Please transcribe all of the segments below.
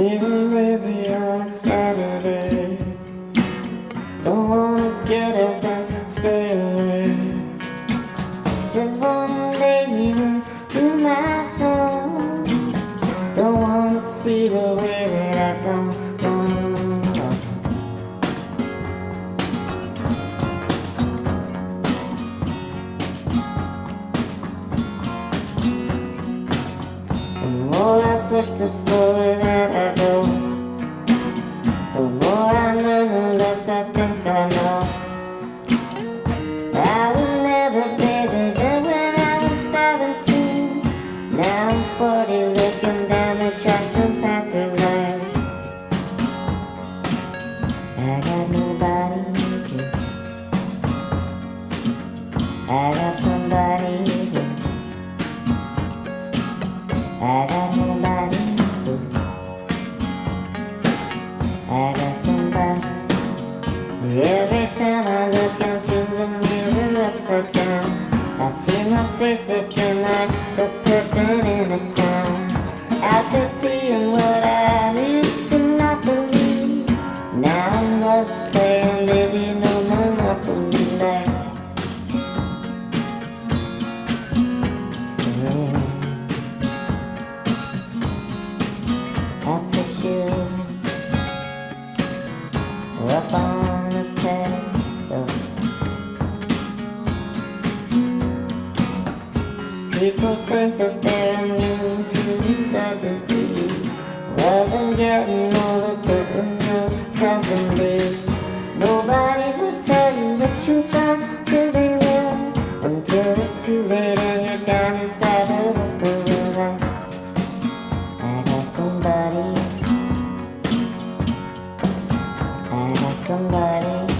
Feeling lazy on Saturday. Don't wanna get up and stay away. Just wanna you through my soul. Don't wanna see the way that I. The more I push, the slower I got nobody to. I got somebody. I got nobody to. I got somebody. Every time I look into the mirror upside down, I see my face looking like a person in a clown. After seeing up on the pedestal. People think that they're immune to the disease. Well, them getting somebody.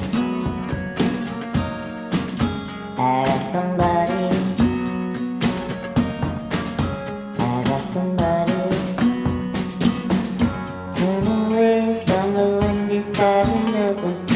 I got somebody. I got somebody. Turn away from the windy side in the